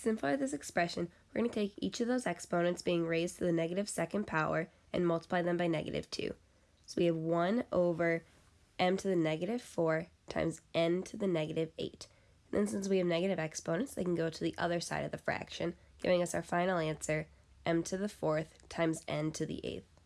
To simplify this expression, we're going to take each of those exponents being raised to the negative second power and multiply them by negative 2. So we have 1 over m to the negative 4 times n to the negative 8. And then since we have negative exponents, they can go to the other side of the fraction, giving us our final answer, m to the fourth times n to the eighth.